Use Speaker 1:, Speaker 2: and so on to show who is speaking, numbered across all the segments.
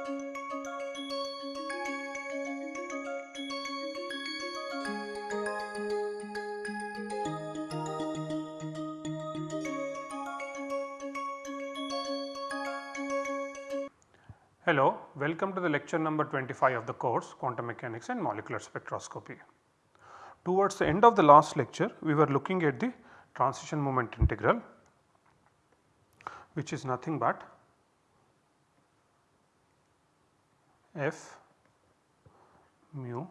Speaker 1: Hello, welcome to the lecture number 25 of the course Quantum Mechanics and Molecular Spectroscopy. Towards the end of the last lecture, we were looking at the transition moment integral which is nothing but f mu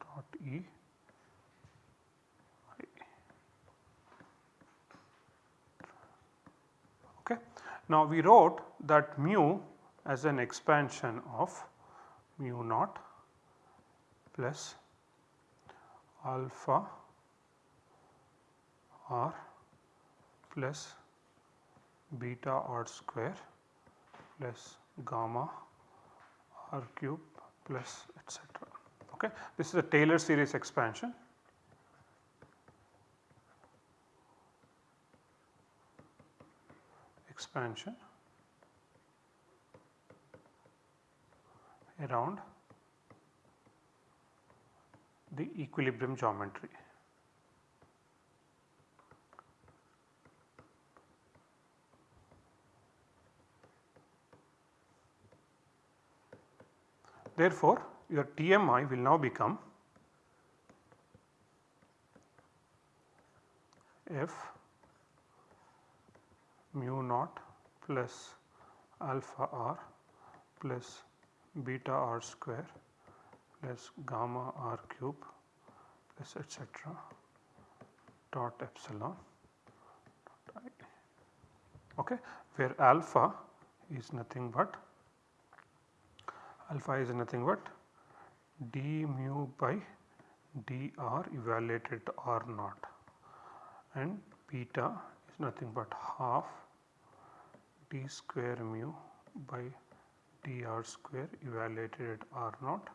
Speaker 1: dot E okay. Now we wrote that mu as an expansion of mu naught plus alpha r plus beta r square plus gamma r cube plus etc. Okay. This is a Taylor series expansion. expansion around the equilibrium geometry. Therefore, your TMI will now become F mu naught plus alpha r plus beta r square plus gamma r cube plus etcetera dot epsilon dot i. Okay, where alpha is nothing but alpha is nothing but d mu by dr evaluated to r naught and beta is nothing but half d square mu by dr square evaluated at r naught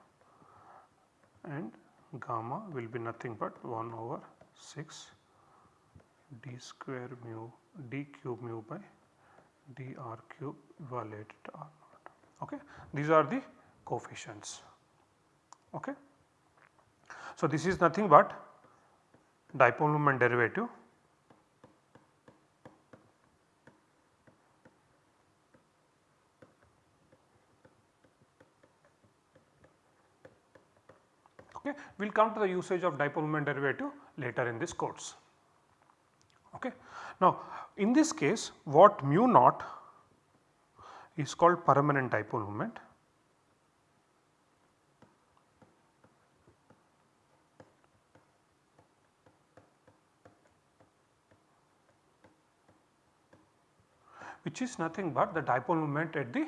Speaker 1: and gamma will be nothing but 1 over 6 d square mu d cube mu by dr cube evaluated at r naught. Okay. These are the coefficients. Okay. So, this is nothing but dipole moment derivative Okay. We will come to the usage of dipole moment derivative later in this course. Okay. Now, in this case what mu naught is called permanent dipole moment which is nothing but the dipole moment at the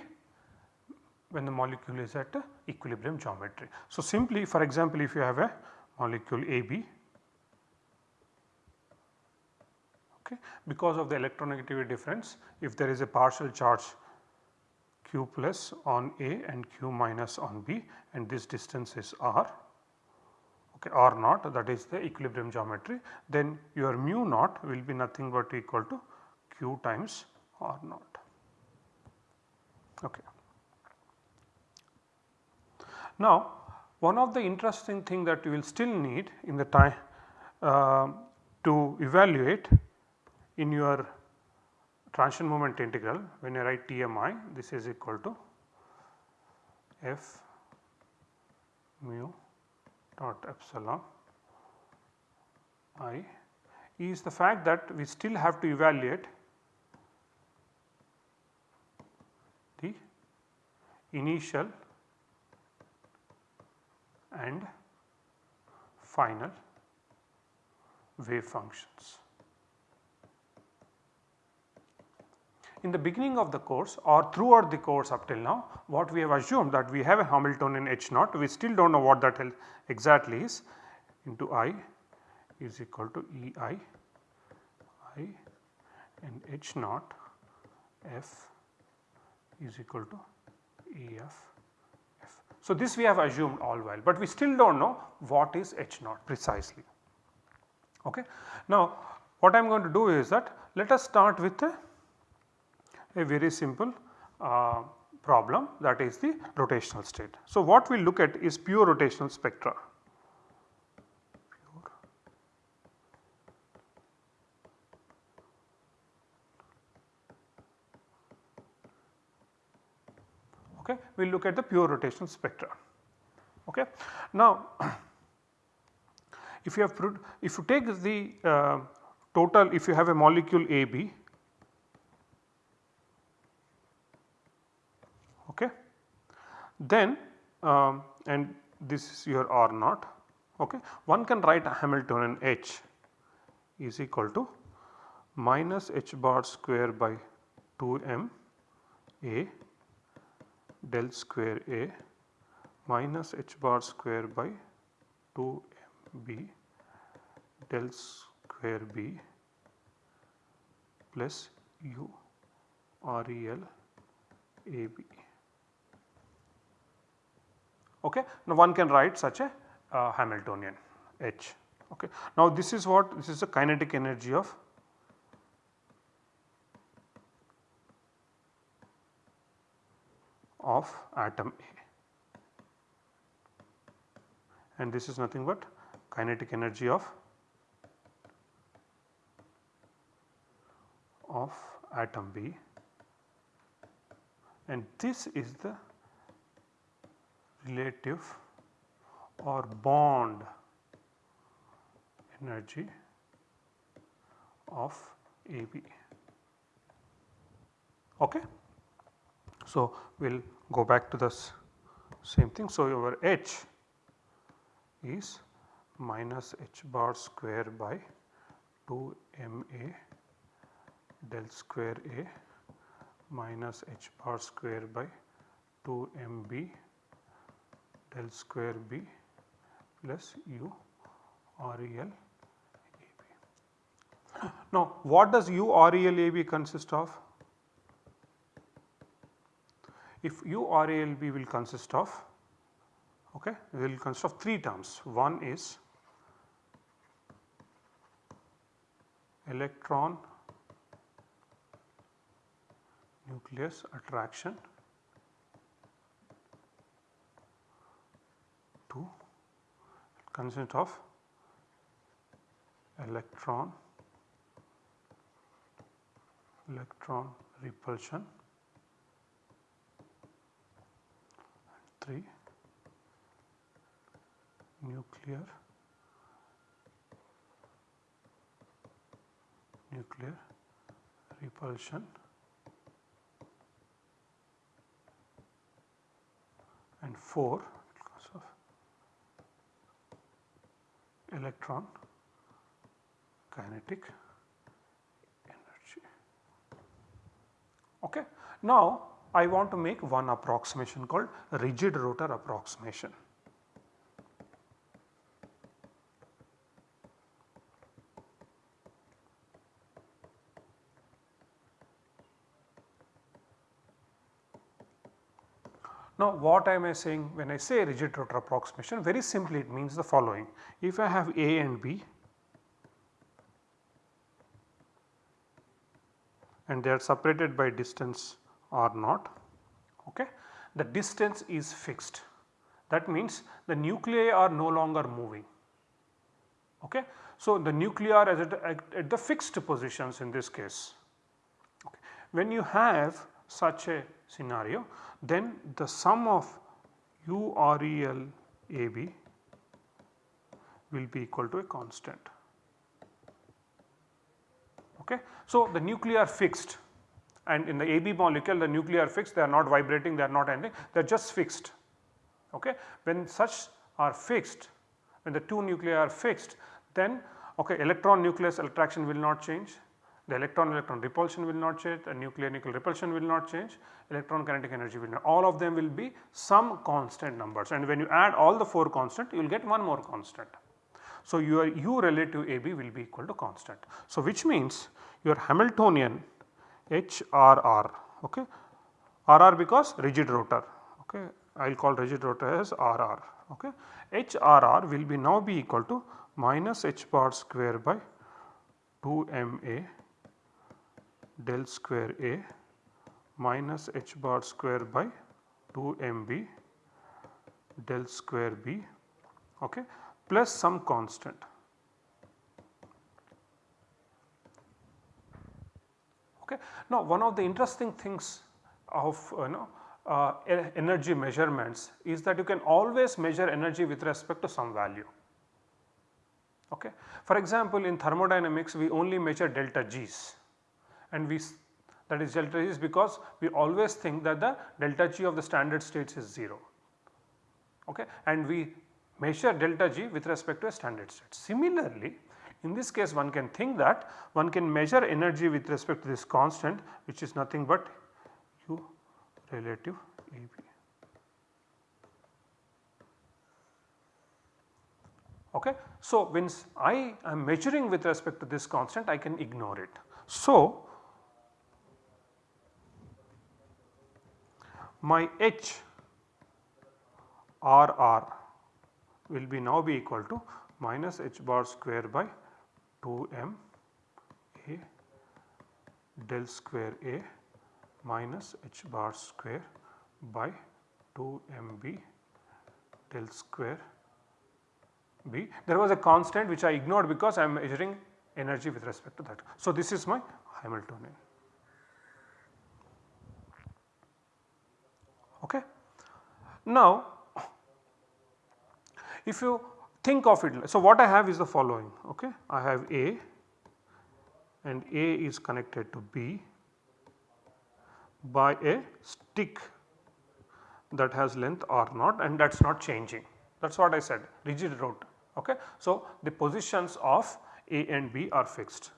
Speaker 1: when the molecule is at equilibrium geometry. So, simply for example, if you have a molecule AB okay, because of the electronegativity difference if there is a partial charge q plus on A and q minus on B and this distance is r okay, r naught that is the equilibrium geometry then your mu naught will be nothing but equal to q times r not. Okay. Now one of the interesting thing that you will still need in the time uh, to evaluate in your transition moment integral when you write TMI this is equal to F mu dot epsilon i is the fact that we still have to evaluate the initial and final wave functions. In the beginning of the course or throughout the course up till now what we have assumed that we have a Hamiltonian H naught we still do not know what that exactly is into I is equal to E i I and H naught F is equal to E f so, this we have assumed all while, but we still do not know what is H naught precisely. Okay. Now, what I am going to do is that let us start with a, a very simple uh, problem that is the rotational state. So, what we look at is pure rotational spectra. Okay, we will look at the pure rotational spectra. Okay. Now, if you have if you take the uh, total if you have a molecule AB okay, then um, and this is your R naught okay, one can write a Hamiltonian H is equal to minus h bar square by 2 m A del square A minus h bar square by 2 m b del square b plus u r e l a b. Okay. Now, one can write such a uh, Hamiltonian H. Okay. Now, this is what this is the kinetic energy of of atom A and this is nothing but kinetic energy of of atom B and this is the relative or bond energy of AB. Okay. So, we will go back to the same thing. So, your H is minus h bar square by 2 m a del square a minus h bar square by 2 m b del square b plus u r e l a b. Now, what does u r e l a b consist of? If u r a l b will consist of okay will consist of three terms. One is electron nucleus attraction 2 consist of electron electron repulsion 3 nuclear nuclear repulsion and 4 because of electron kinetic energy. Okay. Now, I want to make one approximation called rigid rotor approximation. Now what am I saying when I say rigid rotor approximation very simply it means the following if I have A and B and they are separated by distance r not okay. The distance is fixed that means the nuclei are no longer moving okay. So the nuclei are at, at, at the fixed positions in this case. Okay. When you have such a scenario then the sum of u r e l a b will be equal to a constant. Okay. So the nuclei are fixed and in the AB molecule the nuclei are fixed they are not vibrating they are not anything they are just fixed. Okay. When such are fixed when the two nuclei are fixed then okay, electron nucleus attraction will not change the electron electron repulsion will not change the nuclear nuclear repulsion will not change electron kinetic energy will not all of them will be some constant numbers and when you add all the 4 constant you will get one more constant. So, your u relative AB will be equal to constant. So, which means your Hamiltonian HRR okay. RR because rigid rotor okay. I will call rigid rotor as RR okay. HRR will be now be equal to minus h bar square by 2 m a del square A minus h bar square by 2 mb del square b okay, plus some constant. Okay. Now one of the interesting things of you know uh, energy measurements is that you can always measure energy with respect to some value. Okay. For example, in thermodynamics we only measure delta G's and we that is delta G because we always think that the delta G of the standard states is 0 okay, and we measure delta G with respect to a standard state. Similarly, in this case one can think that one can measure energy with respect to this constant which is nothing but U relative AB. Okay. So, when I am measuring with respect to this constant I can ignore it. So, my H R R will be now be equal to minus h bar square by 2 m a del square a minus h bar square by 2 m b del square b. There was a constant which I ignored because I am measuring energy with respect to that. So, this is my Hamiltonian. Okay. Now, if you think of it, so what I have is the following okay. I have A and A is connected to B by a stick that has length r naught and that is not changing that is what I said rigid rod okay. So, the positions of A and B are fixed.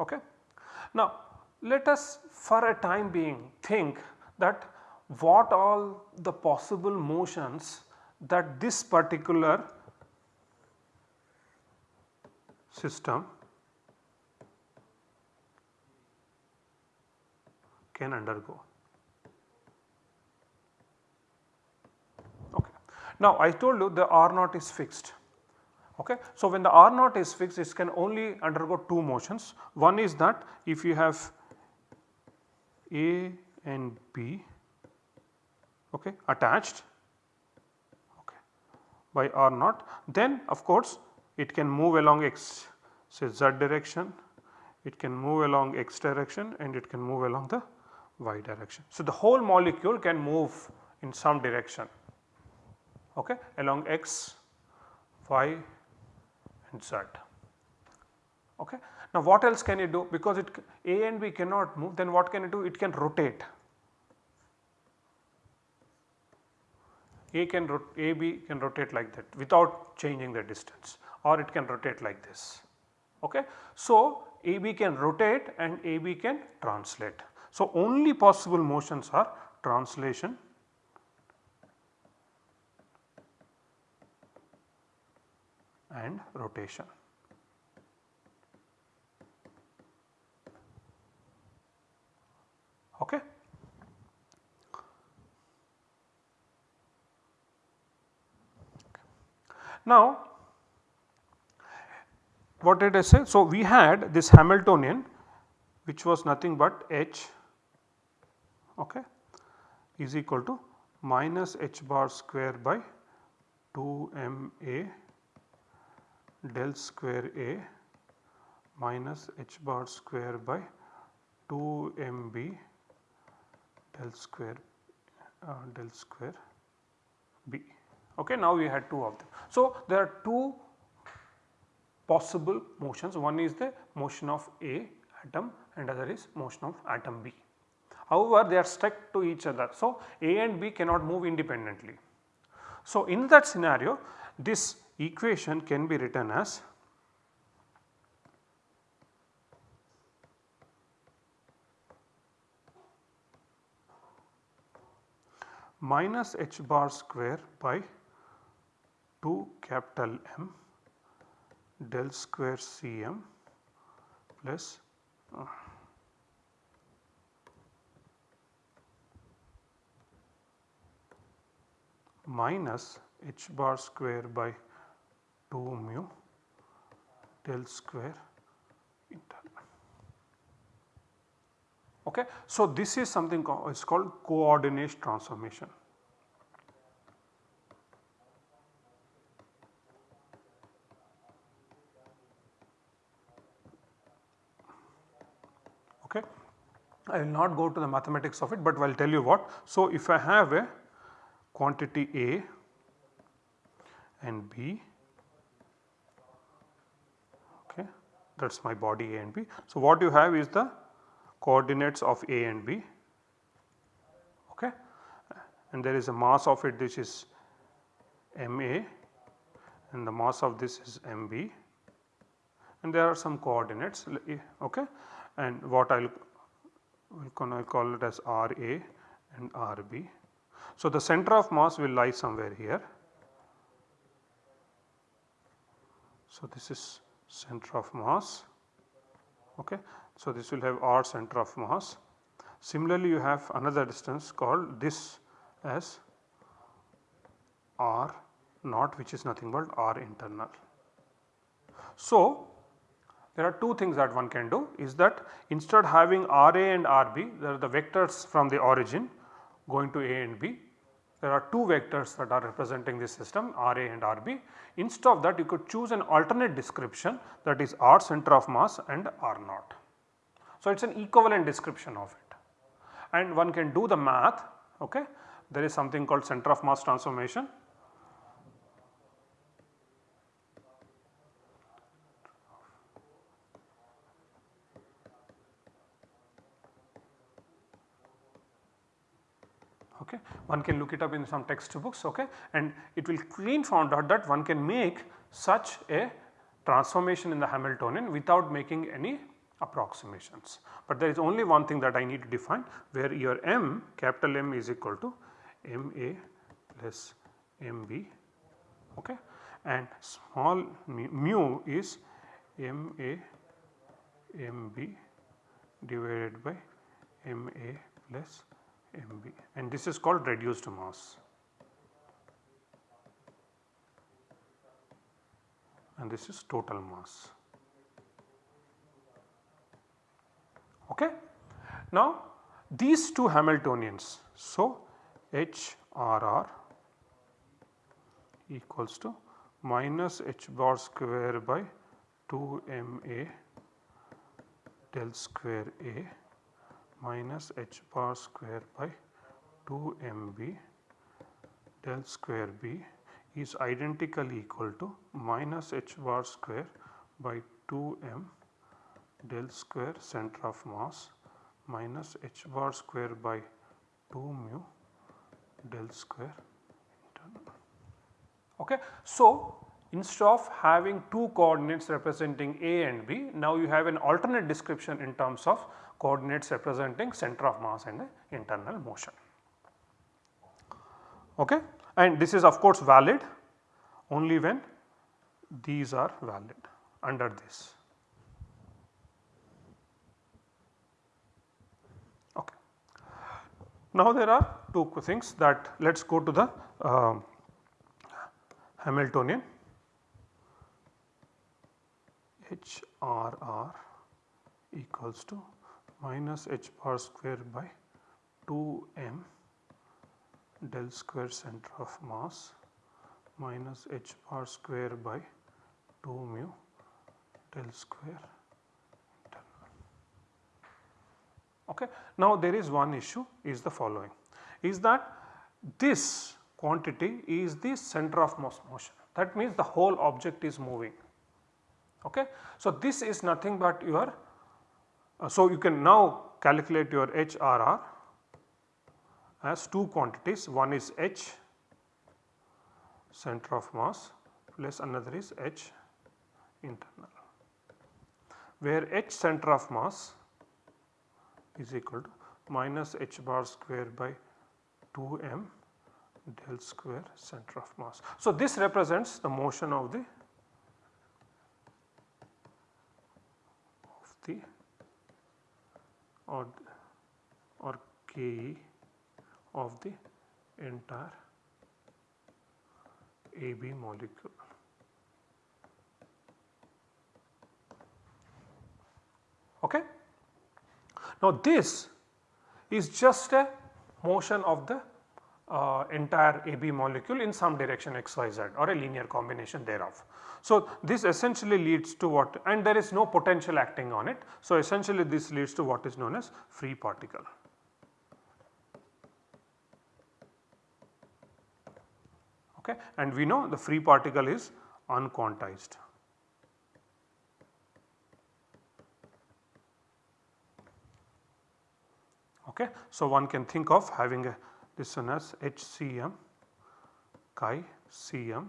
Speaker 1: Okay. Now, let us for a time being think that what all the possible motions that this particular system can undergo. Okay. Now, I told you the R naught is fixed Okay. So, when the R naught is fixed it can only undergo two motions. One is that if you have A and B okay, attached okay, by R naught then of course it can move along x say z direction, it can move along x direction and it can move along the y direction. So, the whole molecule can move in some direction okay, along x, y z. Okay. Now what else can it do because it A and B cannot move then what can it do it can rotate. A can A B can rotate like that without changing the distance or it can rotate like this. Okay. So AB can rotate and AB can translate. So only possible motions are translation and rotation. Okay. Now, what did I say? So, we had this Hamiltonian which was nothing but h okay, is equal to minus h bar square by 2 m a del square A minus h bar square by 2 m b del square uh, del square b. Okay, now we had two of them. So, there are two possible motions one is the motion of A atom and other is motion of atom B. However, they are stuck to each other. So, A and B cannot move independently. So, in that scenario this equation can be written as minus h bar square by 2 capital M del square Cm uh, minus h bar square by 2 mu del square internal. Okay. So, this is something called, it's called coordinate transformation. Okay. I will not go to the mathematics of it, but I will tell you what. So, if I have a quantity A and B, okay, that is my body A and B. So, what you have is the coordinates of A and B okay, and there is a mass of it which is MA and the mass of this is MB and there are some coordinates eh, okay and what I will gonna call it as RA and RB. So, the center of mass will lie somewhere here. So, this is center of mass okay. So, this will have R center of mass. Similarly, you have another distance called this as R naught which is nothing but R internal. So, there are two things that one can do is that instead having RA and RB there are the vectors from the origin going to A and B. There are two vectors that are representing this system RA and RB. Instead of that you could choose an alternate description that is R center of mass and R naught. So, it is an equivalent description of it and one can do the math okay. There is something called center of mass transformation okay. One can look it up in some textbooks okay and it will clean found out that one can make such a transformation in the Hamiltonian without making any approximations. But there is only one thing that I need to define where your m capital M is equal to MA plus MB okay and small mu is MA MB divided by MA plus And this is called reduced mass and this is total mass. Okay. Now these two Hamiltonians so HRR equals to minus h bar square by 2 ma del square A minus h bar square by 2 mb del square b is identically equal to minus h bar square by 2 m del square center of mass minus h bar square by 2 mu del square. Okay. So, instead of having two coordinates representing A and B now you have an alternate description in terms of coordinates representing center of mass and the internal motion. Okay. And this is of course valid only when these are valid under this. Okay. Now there are two things that let us go to the uh, Hamiltonian HRR equals to minus h bar square by 2 m del square center of mass minus h bar square by 2 mu del square. Okay. Now there is one issue is the following is that this quantity is the center of mass motion that means the whole object is moving. Okay. So this is nothing but your uh, so, you can now calculate your HRR as two quantities one is H center of mass plus another is H internal where H center of mass is equal to minus H bar square by 2 m del square center of mass. So, this represents the motion of the of the or, or Ke of the entire AB molecule. Okay. Now this is just a motion of the uh, entire AB molecule in some direction x, y, z or a linear combination thereof. So, this essentially leads to what and there is no potential acting on it. So, essentially this leads to what is known as free particle. Okay. And we know the free particle is unquantized. Okay. So, one can think of having a this one as HCM chi Cm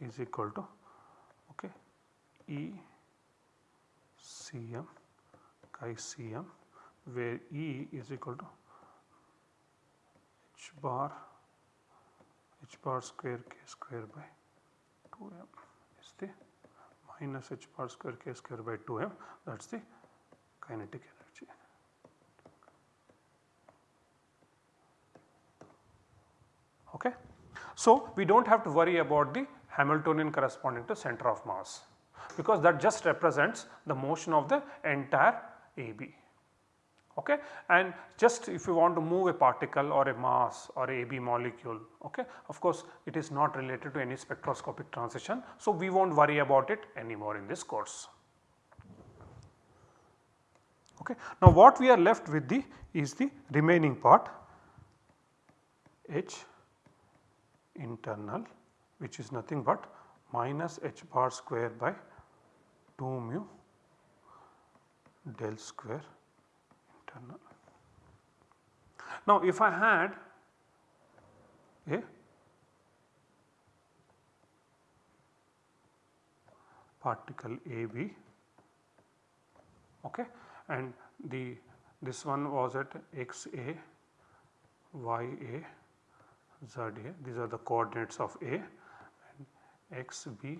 Speaker 1: is equal to okay, E Cm chi Cm where E is equal to h bar h bar square k square by 2m is the minus h bar square k square by 2m that is the kinetic energy. Okay. So, we do not have to worry about the Hamiltonian corresponding to center of mass because that just represents the motion of the entire AB. Okay. And just if you want to move a particle or a mass or a AB molecule, okay, of course, it is not related to any spectroscopic transition. So, we will not worry about it anymore in this course. Okay. Now, what we are left with the is the remaining part H internal which is nothing but minus h bar square by 2 mu del square internal. Now if I had a particle AB okay and the this one was at xa ya z a these are the coordinates of a. And x b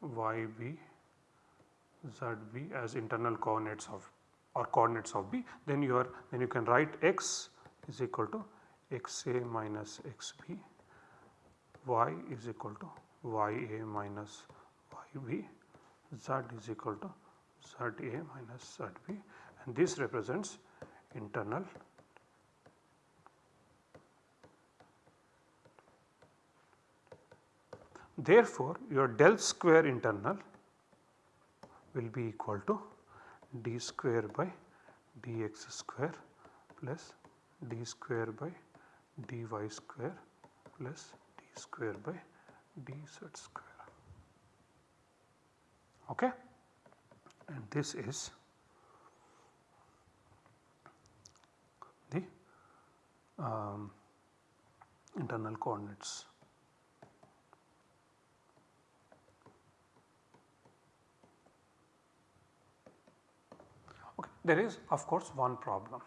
Speaker 1: y b z b as internal coordinates of or coordinates of b. Then you are then you can write x is equal to x a minus x b. Y is equal to y a minus y b. Z is equal to z a minus z b. And this represents internal Therefore, your del square internal will be equal to d square by dx square plus d square by dy square plus d square by dz square. Okay? And this is the um, internal coordinates. There is of course one problem.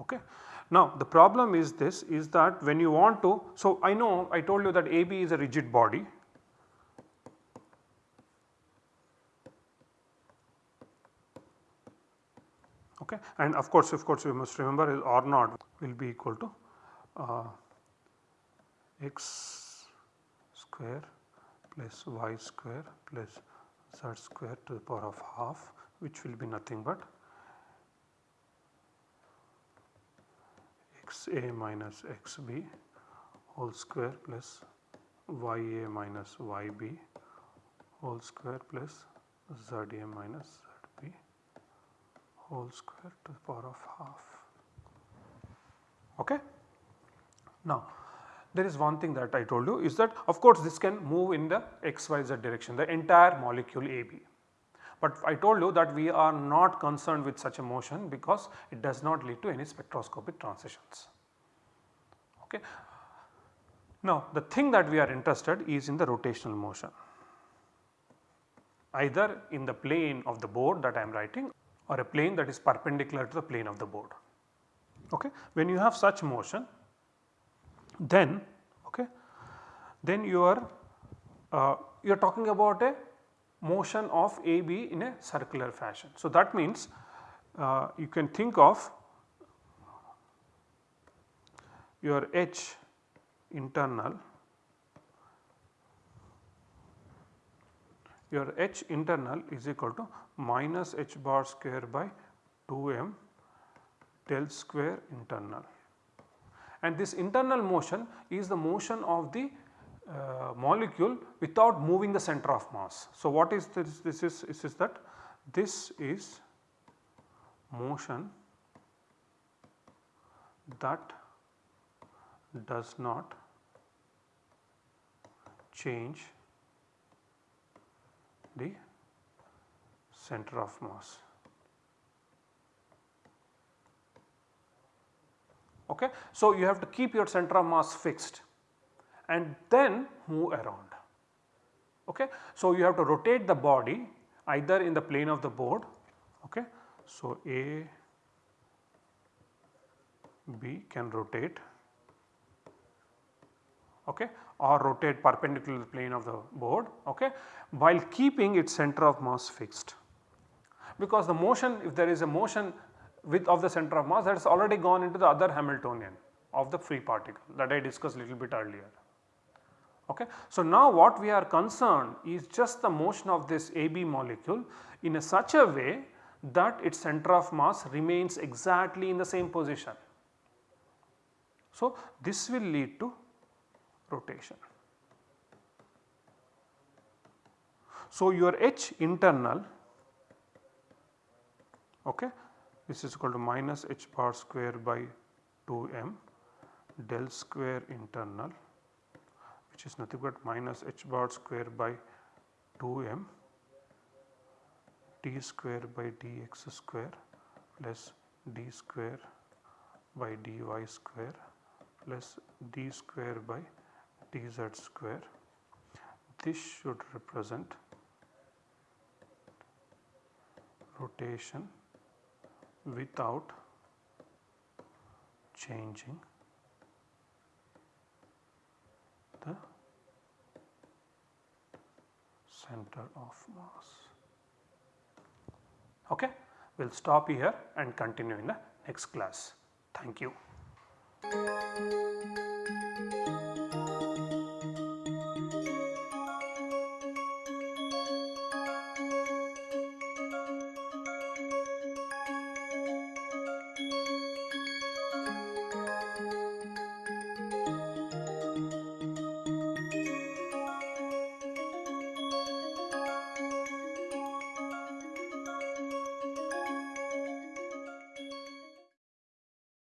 Speaker 1: Okay. Now the problem is this is that when you want to, so I know I told you that AB is a rigid body. Okay. And of course, of course you must remember is R naught will be equal to uh, x square plus y square plus z square to the power of half which will be nothing but x a minus x b whole square plus y a minus y b whole square plus z a minus z b whole square to the power of half. Okay? Now, there is one thing that I told you is that of course this can move in the xyz direction the entire molecule AB. But I told you that we are not concerned with such a motion because it does not lead to any spectroscopic transitions. Okay. Now the thing that we are interested is in the rotational motion either in the plane of the board that I am writing or a plane that is perpendicular to the plane of the board. Okay. When you have such motion then okay, then you are uh, you are talking about a motion of AB in a circular fashion. So, that means uh, you can think of your H internal your H internal is equal to minus H bar square by 2m del square internal and this internal motion is the motion of the uh, molecule without moving the center of mass. So, what is this? This is, this is that this is motion that does not change the center of mass. Okay. So, you have to keep your center of mass fixed and then move around. Okay. So, you have to rotate the body either in the plane of the board. Okay. So, A, B can rotate okay, or rotate perpendicular to the plane of the board okay, while keeping its center of mass fixed. Because the motion if there is a motion with of the center of mass that has already gone into the other Hamiltonian of the free particle that I discussed little bit earlier. Okay. So, now what we are concerned is just the motion of this AB molecule in a such a way that its center of mass remains exactly in the same position. So, this will lead to rotation. So, your H internal okay, this is equal to minus h bar square by 2 m del square internal which is nothing but minus h bar square by 2 m t square by dx square plus d square by dy square plus d square by dz square. This should represent rotation without changing the center of mass. Okay. We will stop here and continue in the next class. Thank you.